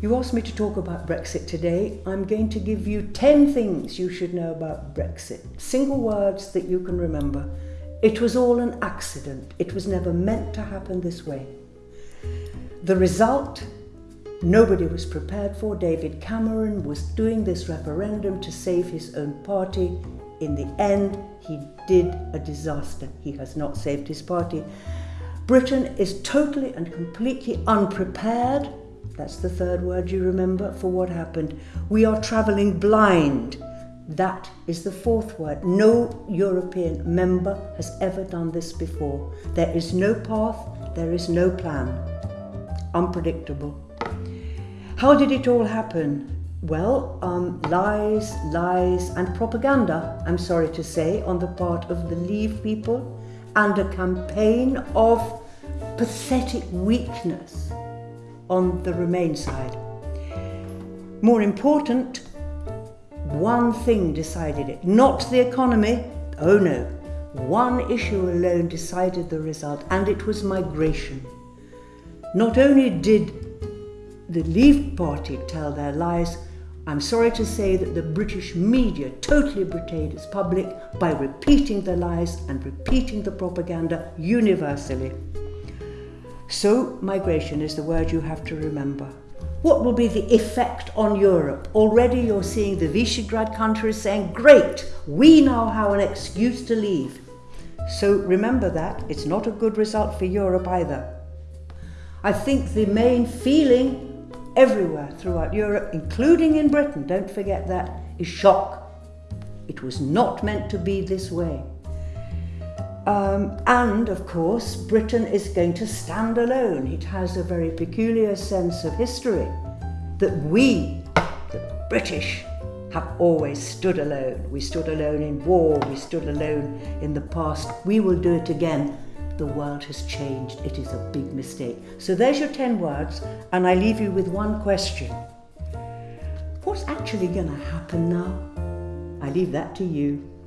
You asked me to talk about Brexit today. I'm going to give you 10 things you should know about Brexit. Single words that you can remember. It was all an accident. It was never meant to happen this way. The result, nobody was prepared for. David Cameron was doing this referendum to save his own party. In the end, he did a disaster. He has not saved his party. Britain is totally and completely unprepared that's the third word you remember for what happened. We are travelling blind. That is the fourth word. No European member has ever done this before. There is no path, there is no plan. Unpredictable. How did it all happen? Well, um, lies, lies, and propaganda, I'm sorry to say, on the part of the Leave people, and a campaign of pathetic weakness on the Remain side. More important, one thing decided it, not the economy, oh no, one issue alone decided the result, and it was migration. Not only did the Leave Party tell their lies, I'm sorry to say that the British media totally betrayed its public by repeating the lies and repeating the propaganda universally. So, migration is the word you have to remember. What will be the effect on Europe? Already you're seeing the Visegrad countries saying, great, we now have an excuse to leave. So remember that, it's not a good result for Europe either. I think the main feeling everywhere throughout Europe, including in Britain, don't forget that, is shock. It was not meant to be this way. Um, and of course, Britain is going to stand alone. It has a very peculiar sense of history that we, the British, have always stood alone. We stood alone in war, we stood alone in the past. We will do it again. The world has changed. It is a big mistake. So there's your 10 words, and I leave you with one question. What's actually going to happen now? I leave that to you.